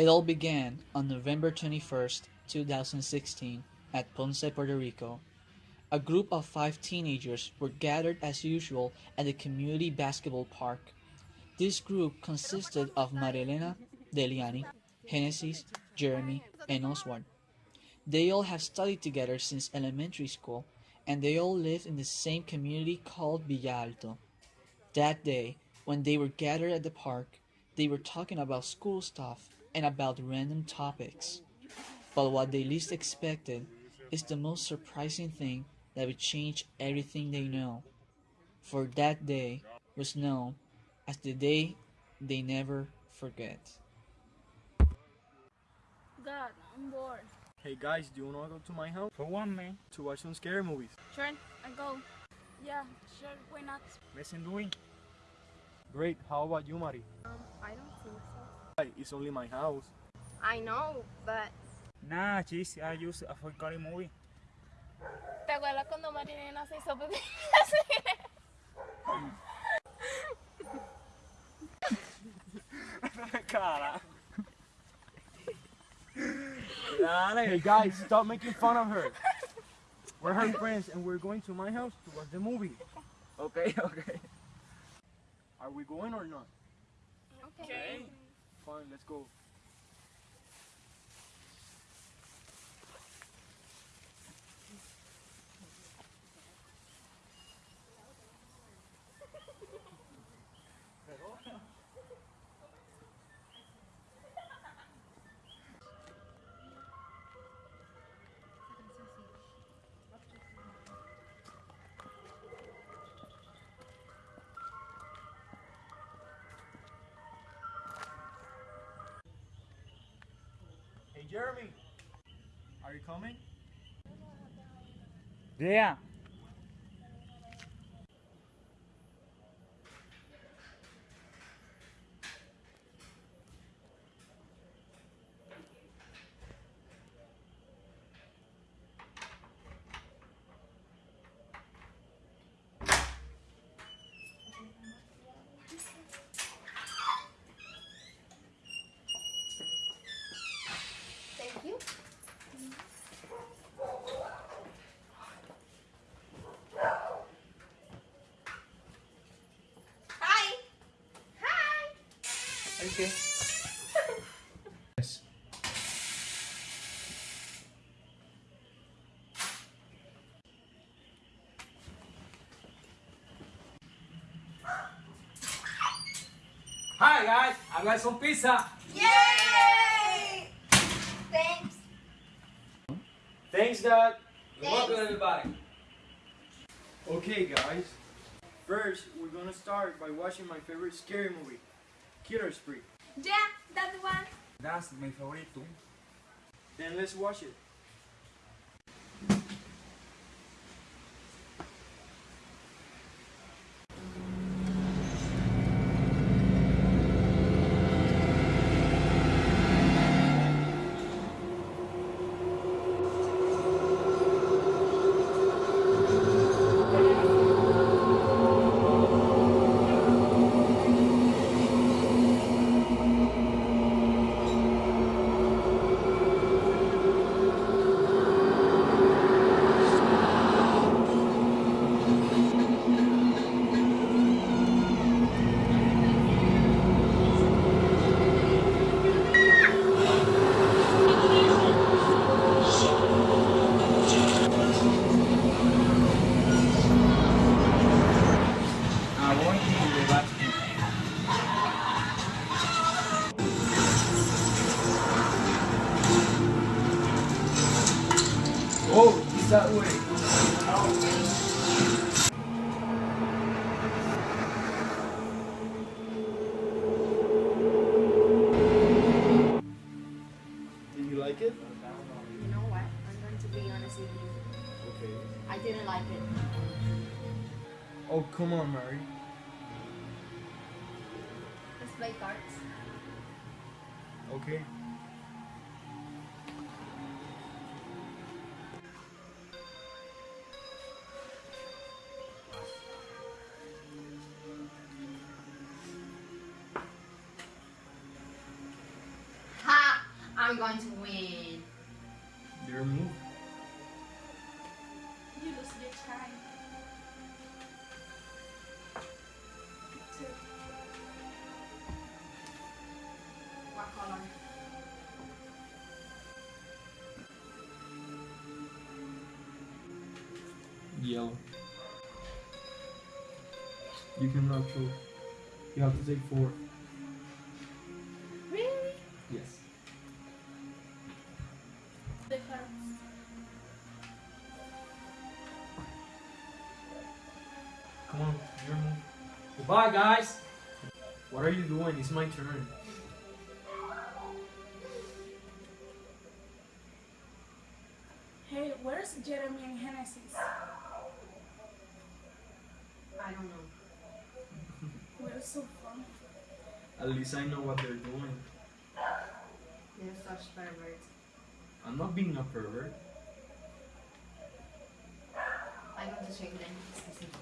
It all began on November 21st, 2016, at Ponce, Puerto Rico. A group of five teenagers were gathered as usual at the community basketball park. This group consisted of Marilena, Deliani, Genesis, Jeremy, and Oswald. They all have studied together since elementary school, and they all live in the same community called Villa Alto. That day, when they were gathered at the park, they were talking about school stuff and about random topics. But what they least expected is the most surprising thing that would change everything they know. For that day was known as the day they never forget. God, I'm bored. Hey guys, do you wanna go to my house For one, man. to watch some scary movies? Sure, I go. Yeah, sure, why not? Listen, doing. Great, how about you, Mari? Um, I don't think so. Hi, It's only my house. I know, but Nah, cheese. I use a folklore movie. ¿Te acuerdas cuando Marinela se hizo pipí? Cara. Hey guys, stop making fun of her. We're her friends and we're going to my house to watch the movie. Okay, okay. Are we going or not? Okay. Fine, let's go. Jeremy, are you coming? Yeah. thank you. Hi. Hi. Okay. Yes. Hi, guys. I got some pizza. Yay! Thanks. Thanks, Dad. You're welcome, everybody. Okay, guys. First, we're gonna start by watching my favorite scary movie, Killer Spree. Yeah, that one. That's my favorite too. Then let's watch it. Come on, Mary. Let's play cards. Okay. Ha! we going to win? Yellow. You cannot choose. You have to take four. Really? Yes. The cards. Come on, your move. Goodbye, guys. What are you doing? It's my turn. Hey, where's Jeremy and Genesis? I don't know. We're so fun. At least I know what they're doing. They're such perverts. I'm not being a pervert. I'm going to check them.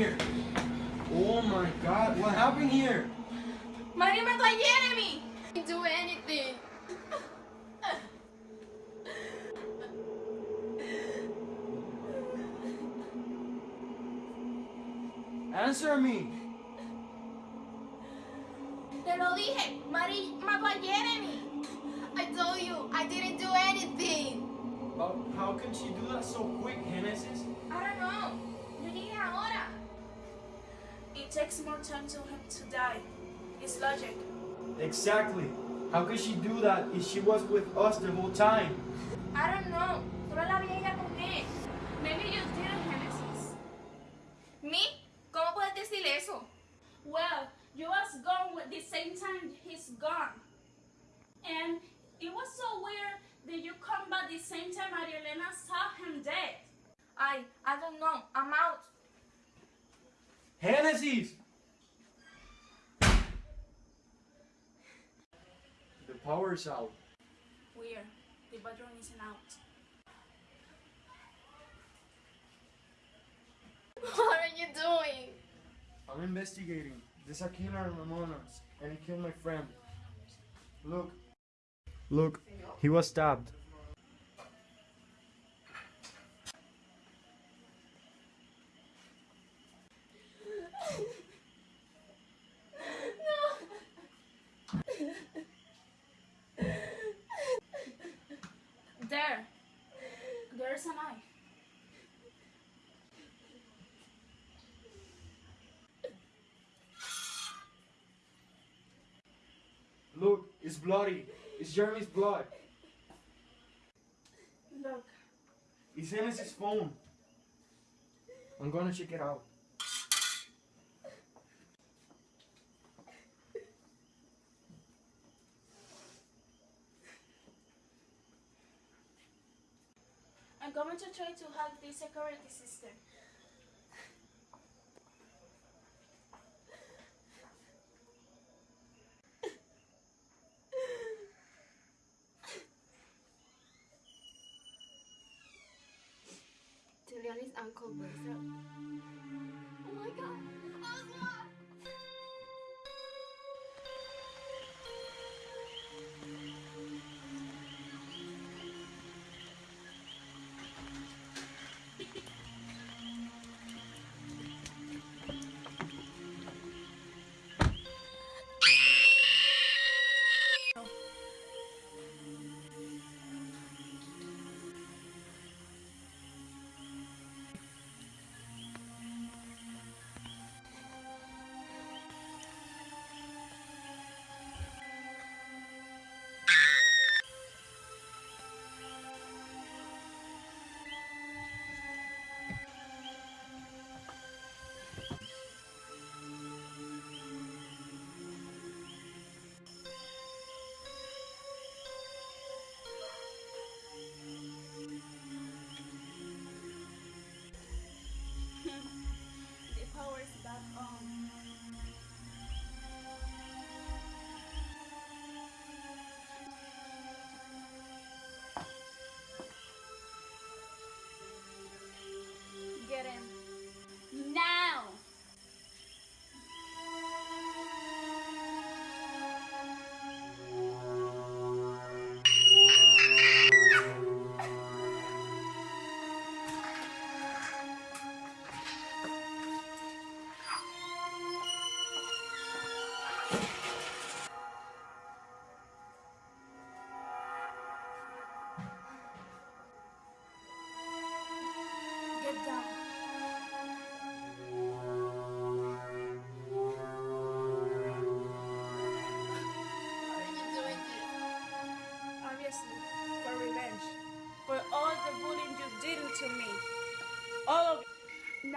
Here? Oh my god, what happened here? María mató a Jeremy! Didn't do anything. Answer me! Te lo dije, Mari mató a Jeremy. I told you, I didn't do anything. But how can she do that so quick, Genesis? I don't know. Yo llegué ahora. It takes more time to him to die. It's logic. Exactly. How could she do that if she was with us the whole time? I don't know. Solo la vi a ella con él. Maybe you didn't, Genesis. ¿Me? ¿Cómo puedes decir eso? Well, you was gone with the same time he's gone. And it was so weird that you come back the same time Maria Elena saw him dead. I, I don't know. I'm out. Genesis! The power's out. Weird. The bedroom isn't out. What are you doing? I'm investigating. There's a killer in Ramona, and he killed my friend. Look. Look, he was stabbed. There. There's a knife. Look, it's bloody. It's Jeremy's blood. Look. It's Genesis' phone. I'm gonna check it out. I'm going to try to hack the security system. Juliana's uncle Bertha.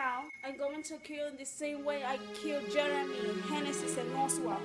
Now, I'm going to kill in the same way I killed Jeremy, Genesis, and Oswald.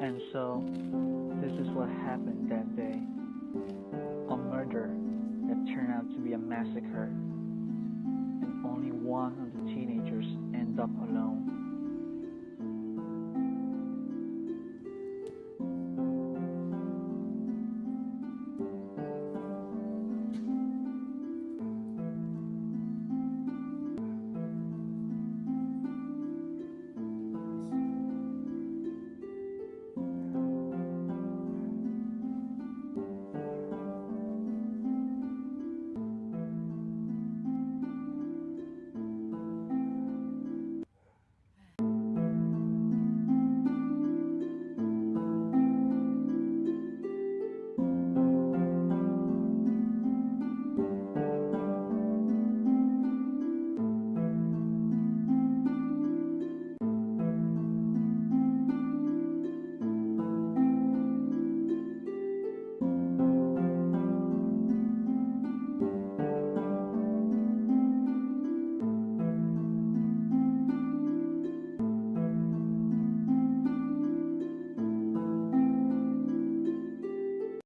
And so, this is what happened that day. A murder that turned out to be a massacre. And only one of the teenagers ended up alone.